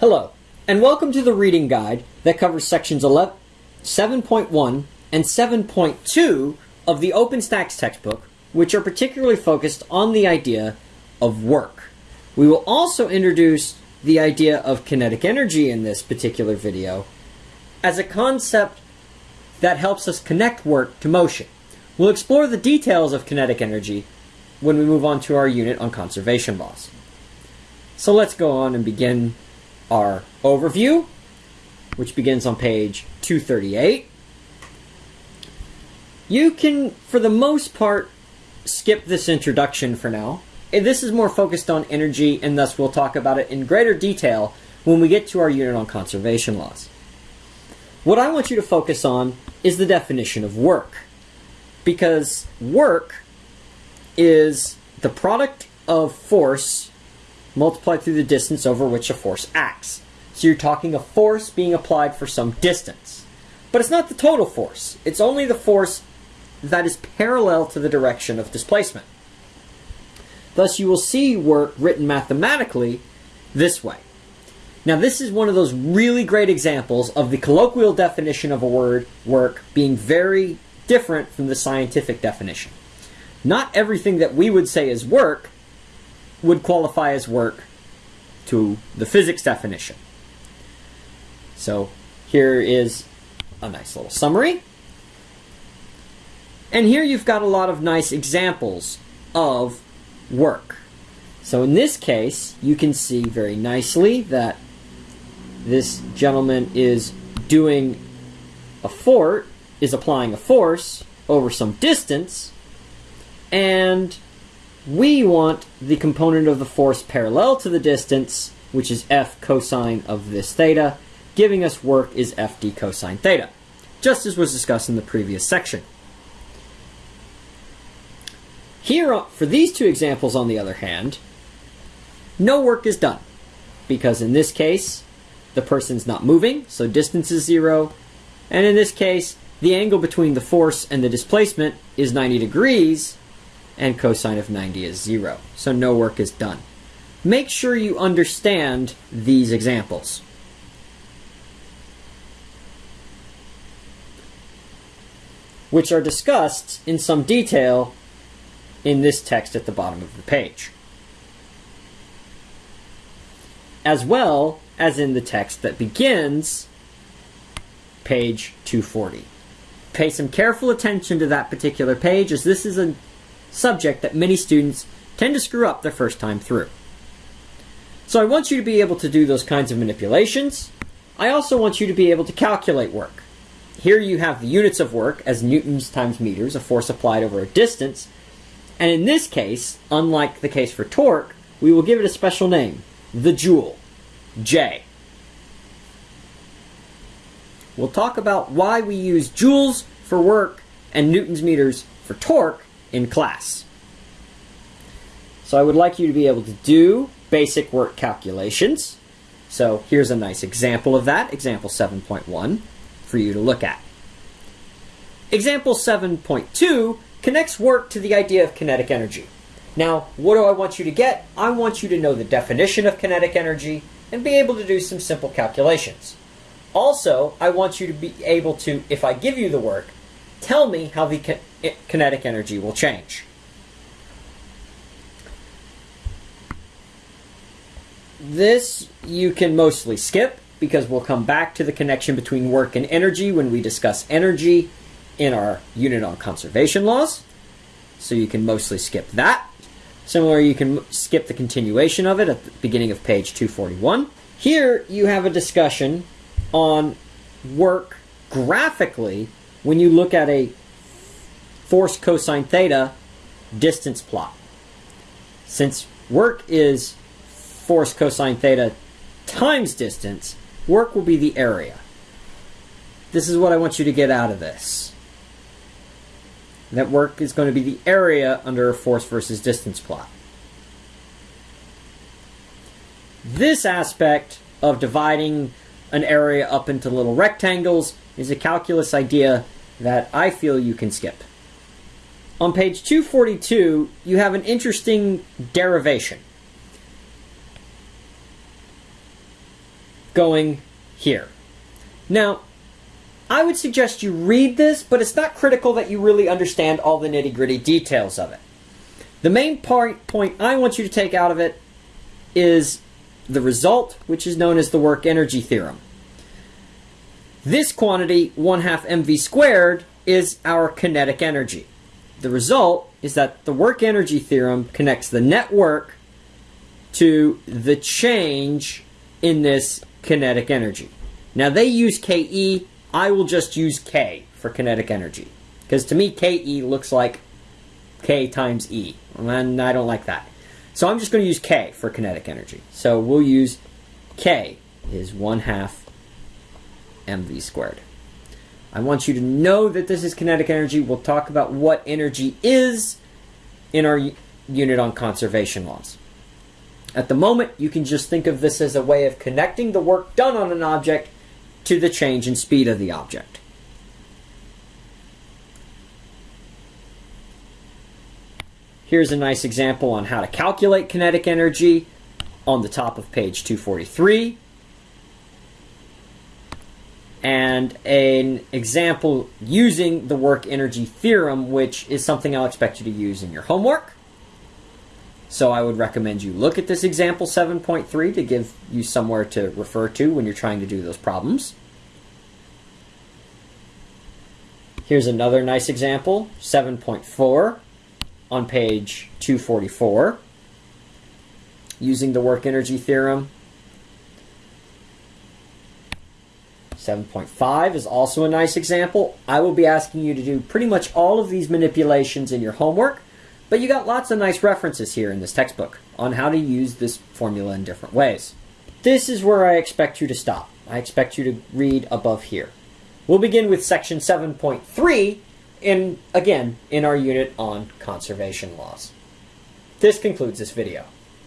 Hello, and welcome to the reading guide that covers sections 11, 7.1 and 7.2 of the OpenStax textbook, which are particularly focused on the idea of work. We will also introduce the idea of kinetic energy in this particular video as a concept that helps us connect work to motion. We'll explore the details of kinetic energy when we move on to our unit on conservation laws. So let's go on and begin our overview, which begins on page 238. You can, for the most part, skip this introduction for now. This is more focused on energy, and thus we'll talk about it in greater detail when we get to our unit on conservation laws. What I want you to focus on is the definition of work. Because work is the product of force multiplied through the distance over which a force acts. So you're talking a force being applied for some distance. But it's not the total force. It's only the force that is parallel to the direction of displacement. Thus, you will see work written mathematically this way. Now, this is one of those really great examples of the colloquial definition of a word, work, being very different from the scientific definition. Not everything that we would say is work would qualify as work to the physics definition. So here is a nice little summary. And here you've got a lot of nice examples of work. So in this case, you can see very nicely that this gentleman is doing a fort, is applying a force over some distance, and we want the component of the force parallel to the distance, which is f cosine of this theta, giving us work is fd cosine theta, just as was discussed in the previous section. Here, uh, for these two examples, on the other hand, no work is done, because in this case, the person's not moving, so distance is zero, and in this case, the angle between the force and the displacement is 90 degrees, and cosine of 90 is 0. So no work is done. Make sure you understand these examples. which are discussed in some detail in this text at the bottom of the page. As well as in the text that begins page 240. Pay some careful attention to that particular page as this is a subject that many students tend to screw up their first time through. So I want you to be able to do those kinds of manipulations. I also want you to be able to calculate work. Here you have the units of work as newtons times meters, a force applied over a distance. And in this case, unlike the case for torque, we will give it a special name, the joule, J. We'll talk about why we use joules for work and newtons meters for torque in class. So I would like you to be able to do basic work calculations. So here's a nice example of that, example 7.1, for you to look at. Example 7.2 connects work to the idea of kinetic energy. Now, what do I want you to get? I want you to know the definition of kinetic energy and be able to do some simple calculations. Also, I want you to be able to, if I give you the work, tell me how the kinetic energy will change. This you can mostly skip because we'll come back to the connection between work and energy when we discuss energy in our unit on conservation laws. So you can mostly skip that. Similarly, you can skip the continuation of it at the beginning of page 241. Here you have a discussion on work graphically when you look at a force cosine theta distance plot. Since work is force cosine theta times distance, work will be the area. This is what I want you to get out of this. That work is going to be the area under a force versus distance plot. This aspect of dividing an area up into little rectangles is a calculus idea that I feel you can skip. On page 242, you have an interesting derivation. going here. Now, I would suggest you read this, but it's not critical that you really understand all the nitty gritty details of it. The main part, point I want you to take out of it is the result, which is known as the work energy theorem. This quantity, 1 half mv squared, is our kinetic energy. The result is that the work energy theorem connects the net work to the change in this kinetic energy. Now they use KE, I will just use K for kinetic energy. Because to me, KE looks like K times E, and I don't like that. So I'm just going to use K for kinetic energy. So we'll use K is 1 half mv squared. I want you to know that this is kinetic energy. We'll talk about what energy is in our unit on conservation laws. At the moment, you can just think of this as a way of connecting the work done on an object to the change in speed of the object. Here's a nice example on how to calculate kinetic energy on the top of page 243. And an example using the work energy theorem, which is something I'll expect you to use in your homework. So I would recommend you look at this example 7.3 to give you somewhere to refer to when you're trying to do those problems. Here's another nice example, 7.4 on page 244 using the work energy theorem. 7.5 is also a nice example. I will be asking you to do pretty much all of these manipulations in your homework. But you got lots of nice references here in this textbook on how to use this formula in different ways. This is where I expect you to stop. I expect you to read above here. We'll begin with section 7.3 in again in our unit on conservation laws. This concludes this video.